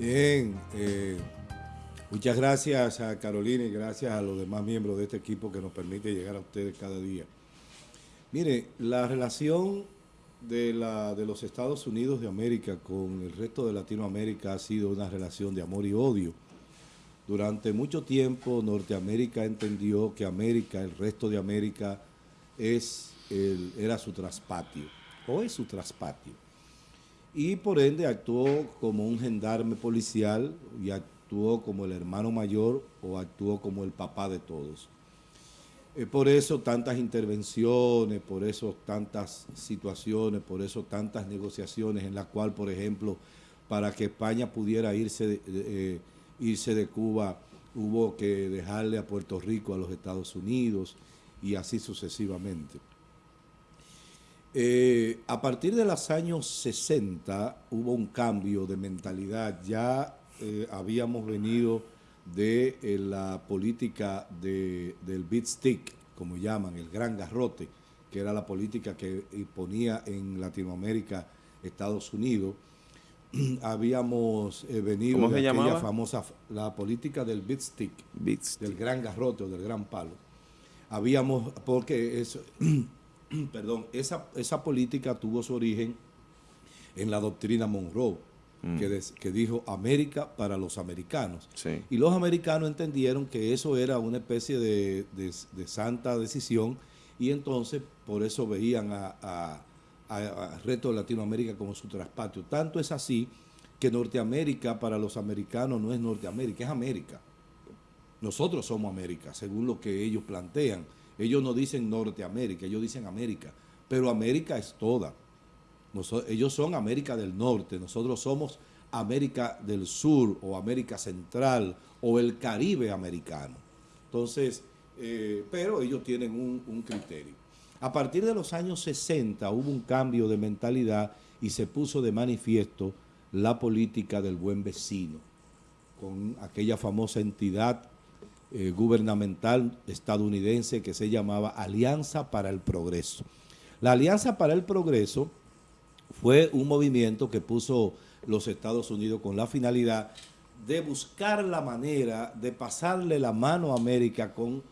Bien, eh, muchas gracias a Carolina y gracias a los demás miembros de este equipo que nos permite llegar a ustedes cada día. Mire, la relación de, la, de los Estados Unidos de América con el resto de Latinoamérica ha sido una relación de amor y odio. Durante mucho tiempo Norteamérica entendió que América, el resto de América, es el, era su traspatio, o es su traspatio y por ende actuó como un gendarme policial y actuó como el hermano mayor o actuó como el papá de todos. Eh, por eso tantas intervenciones, por eso tantas situaciones, por eso tantas negociaciones en las cuales, por ejemplo, para que España pudiera irse eh, irse de Cuba, hubo que dejarle a Puerto Rico a los Estados Unidos y así sucesivamente. Eh, a partir de los años 60 hubo un cambio de mentalidad. Ya eh, habíamos venido de eh, la política del beat stick, como llaman, el gran garrote, que era la política que ponía en Latinoamérica Estados Unidos. habíamos venido ¿Cómo de aquella famosa, la política del beat stick, del gran garrote o del gran palo. Habíamos, porque eso... perdón, esa, esa política tuvo su origen en la doctrina Monroe, mm. que, dijo América para los americanos. Y los americanos entendieron que eso era una especie de, santa decisión y entonces por eso veían a, resto de Latinoamérica como su traspatio. Tanto es así que Norteamérica para los americanos no es Norteamérica, es América. Nosotros somos América, según lo que ellos plantean. Ellos no dicen Norteamérica, ellos dicen América, pero América es toda. ellos son América del Norte, nosotros somos América del Sur o América Central o el Caribe americano. Entonces, eh, pero ellos tienen un, un criterio. A partir de los años 60 hubo un cambio de mentalidad y se puso de manifiesto la política del buen vecino, con aquella famosa entidad eh, gubernamental estadounidense que se llamaba Alianza para el Progreso. La Alianza para el Progreso fue un movimiento que puso los Estados Unidos con la finalidad de buscar la manera de pasarle la mano a América con,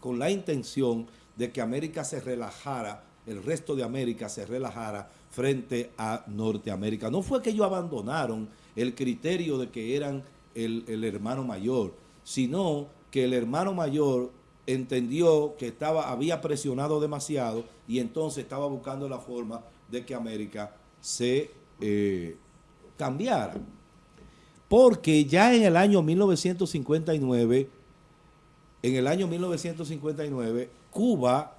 con la intención de que América se relajara, el resto de América se relajara frente a Norteamérica. No fue que ellos abandonaron el criterio de que eran el, el hermano mayor, sino que el hermano mayor entendió que estaba, había presionado demasiado y entonces estaba buscando la forma de que América se eh, cambiara. Porque ya en el año 1959, en el año 1959, Cuba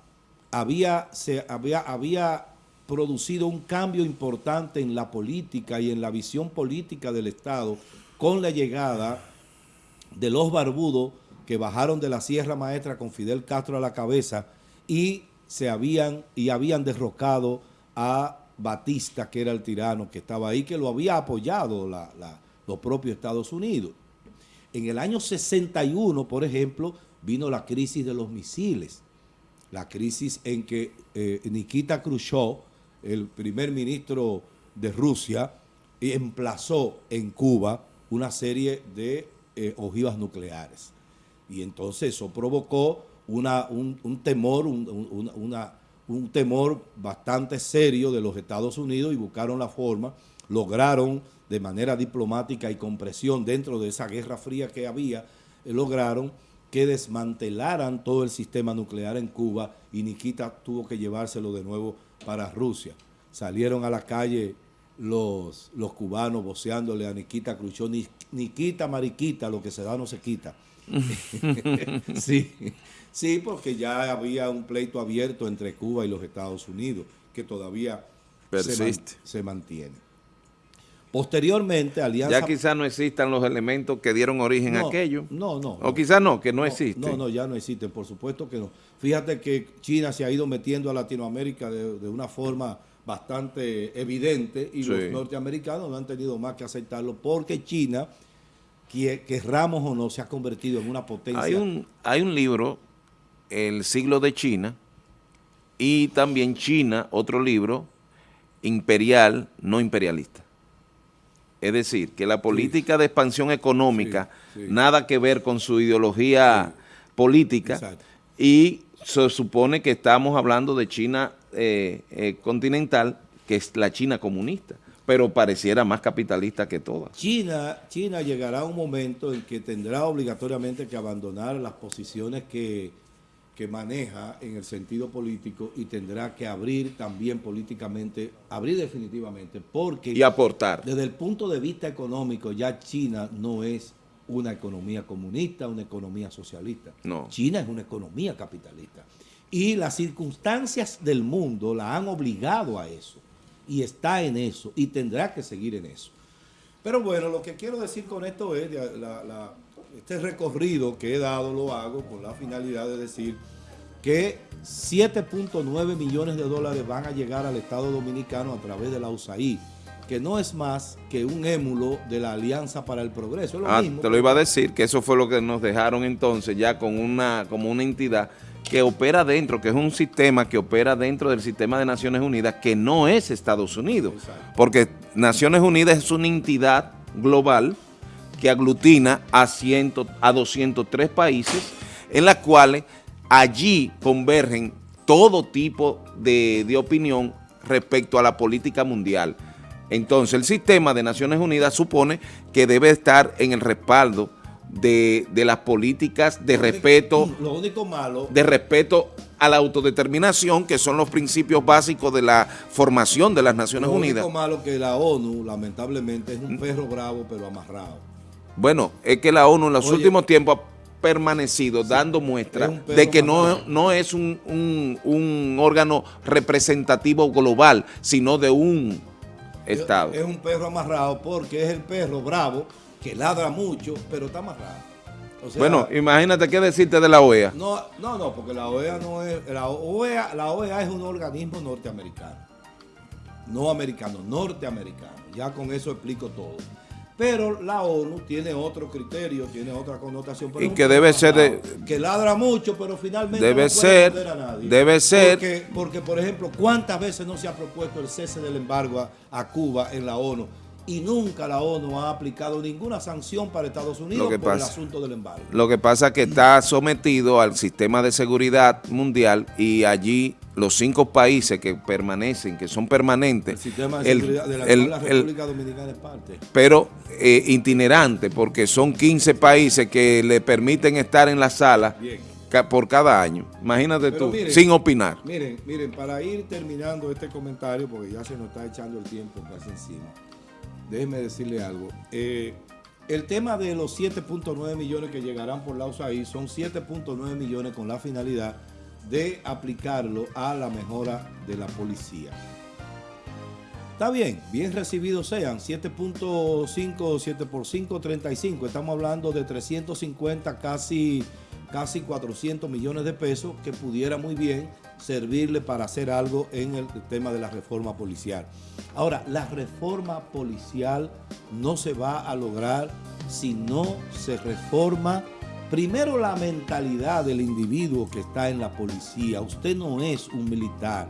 había, se, había, había producido un cambio importante en la política y en la visión política del Estado con la llegada de los barbudos que bajaron de la Sierra Maestra con Fidel Castro a la cabeza y se habían y habían derrocado a Batista, que era el tirano que estaba ahí, que lo había apoyado los propios Estados Unidos. En el año 61, por ejemplo, vino la crisis de los misiles, la crisis en que eh, Nikita Khrushchev, el primer ministro de Rusia, emplazó en Cuba una serie de eh, ojivas nucleares. Y entonces eso provocó una, un, temor, un, un temor bastante serio de los Estados Unidos y buscaron la forma, lograron de manera diplomática y con presión dentro de esa guerra fría que había, eh, lograron que desmantelaran todo el sistema nuclear en Cuba y Nikita tuvo que llevárselo de nuevo para Rusia. Salieron a la calle los, los cubanos voceándole a Nikita Khrushchev, Nikita, mariquita, lo que se da no se quita. sí, sí, porque ya había un pleito abierto entre Cuba y los Estados Unidos, que todavía Persiste. Se, mantiene. Posteriormente, Alianza... Ya quizás no existan los elementos que dieron origen a aquello. No, no. O quizás no, que no, existen. No, no, ya no existen, por supuesto que no. Fíjate que China se ha ido metiendo a Latinoamérica de, una forma bastante evidente y los norteamericanos no han tenido más que aceptarlo porque China que, Ramos o no, se ha convertido en una potencia. Hay un, hay un libro, El siglo de China, y también China, otro libro, imperial, no imperialista. Es decir, que la política de expansión económica, nada que ver con su ideología política, y se supone que estamos hablando de China eh, eh, continental, que es la China comunista, pero pareciera más capitalista que todas. China, China llegará a un momento en que tendrá obligatoriamente que abandonar las posiciones que, que maneja en el sentido político y tendrá que abrir también políticamente, abrir definitivamente, porque... Y aportar. Desde el punto de vista económico ya China no es una economía comunista, una economía socialista. No. China es una economía capitalista. Y las circunstancias del mundo la han obligado a eso. Y está en eso. Y tendrá que seguir en eso. Pero bueno, lo que quiero decir con esto es, este recorrido que he dado lo hago con la finalidad de decir que 7.9 millones de dólares van a llegar al Estado Dominicano a través de la USAID que no es más que un émulo de la Alianza para el Progreso. ah, te lo iba a decir, que eso fue lo que nos dejaron entonces ya con una, como una entidad que opera dentro, que es un sistema que opera dentro del sistema de Naciones Unidas, que no es Estados Unidos. Porque Naciones Unidas es una entidad global que aglutina a, ciento, a 203 países, en las cuales allí convergen todo tipo de, de opinión respecto a la política mundial. Entonces, el sistema de Naciones Unidas supone que debe estar en el respaldo de, las políticas de respeto, lo único malo, de respeto a la autodeterminación, que son los principios básicos de la formación de las Naciones Unidas. Lo único malo que la ONU, lamentablemente, es un perro bravo, pero amarrado. Bueno, es que la ONU en los últimos tiempos ha permanecido dando muestra de que no, no es un, un órgano representativo global, sino de un Estado. Es un perro amarrado porque es el perro bravo que ladra mucho, pero está amarrado. bueno, imagínate qué decirte de la OEA. No, no, no, porque la OEA no es... La OEA, la OEA es un organismo norteamericano. No americano, norteamericano. Ya con eso explico todo. Pero la ONU tiene otro criterio, tiene otra connotación. y que debe ser de, Que ladra mucho, pero finalmente debe no ser, a nadie. Debe ser. Porque, porque, por ejemplo, ¿cuántas veces no se ha propuesto el cese del embargo a, Cuba en la ONU? Y nunca la ONU ha aplicado ninguna sanción para Estados Unidos por el asunto del embargo. Lo que pasa es que está sometido al sistema de seguridad mundial y allí los cinco países que permanecen, que son permanentes. El sistema de seguridad de la, República Dominicana es parte. Pero eh, itinerante, porque son 15 países que le permiten estar en la sala por cada año. Imagínate tú, sin opinar. Miren, miren, para ir terminando este comentario, porque ya se nos está echando el tiempo casi encima, déjenme decirle algo. Eh, el tema de los 7.9 millones que llegarán por la USAID son 7.9 millones con la finalidad de aplicarlo a la mejora de la policía. Está bien, bien recibidos sean, 7.5, 7 por 5, 35. Estamos hablando de 350, casi, casi 400 millones de pesos que pudiera muy bien servirle para hacer algo en el tema de la reforma policial. Ahora, la reforma policial no se va a lograr si no se reforma Primero la mentalidad del individuo que está en la policía. Usted no es un militar.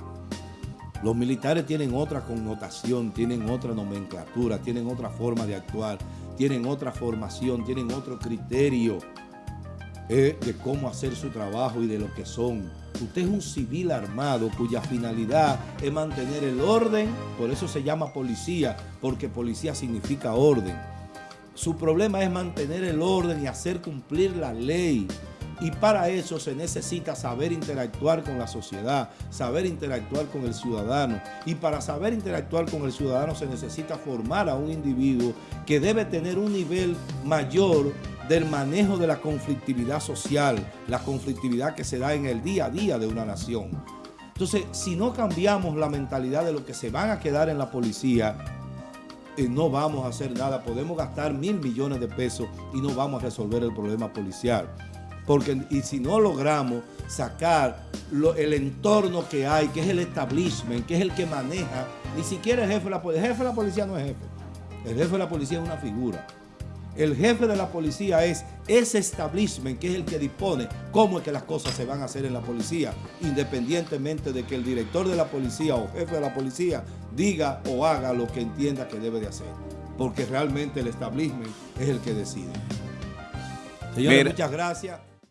Los militares tienen otra connotación, tienen otra nomenclatura, tienen otra forma de actuar, tienen otra formación, tienen otro criterio eh, de cómo hacer su trabajo y de lo que son. Usted es un civil armado cuya finalidad es mantener el orden, por eso se llama policía, porque policía significa orden su problema es mantener el orden y hacer cumplir la ley. Y para eso se necesita saber interactuar con la sociedad, saber interactuar con el ciudadano. Y para saber interactuar con el ciudadano se necesita formar a un individuo que debe tener un nivel mayor del manejo de la conflictividad social, la conflictividad que se da en el día a día de una nación. Entonces, si no cambiamos la mentalidad de lo que se van a quedar en la policía, no vamos a hacer nada. Podemos gastar mil millones de pesos y no vamos a resolver el problema policial. Porque, y si no logramos sacar el entorno que hay, que es el establishment, que es el que maneja, ni siquiera el jefe de la policía. El jefe de la policía no es jefe. El jefe de la policía es una figura. El jefe de la policía es ese establishment que es el que dispone cómo es que las cosas se van a hacer en la policía, independientemente de que el director de la policía o jefe de la policía diga o haga lo que entienda que debe de hacer. porque realmente el establishment es el que decide. Señores, muchas gracias.